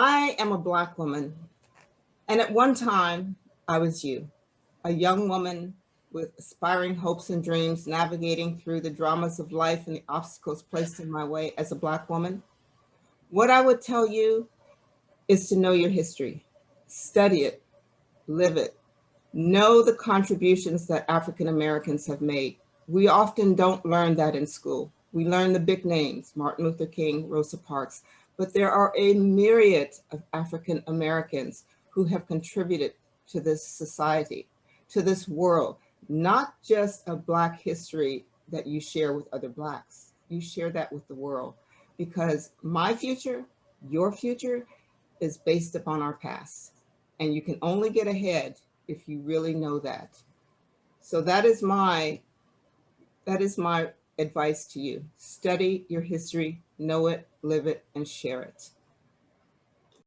I am a Black woman, and at one time, I was you, a young woman with aspiring hopes and dreams, navigating through the dramas of life and the obstacles placed in my way as a Black woman. What I would tell you is to know your history, study it, live it, know the contributions that African Americans have made. We often don't learn that in school. We learn the big names, Martin Luther King, Rosa Parks, but there are a myriad of African Americans who have contributed to this society, to this world, not just a Black history that you share with other Blacks. You share that with the world because my future, your future is based upon our past. And you can only get ahead if you really know that. So that is my, that is my advice to you. Study your history, know it, live it, and share it.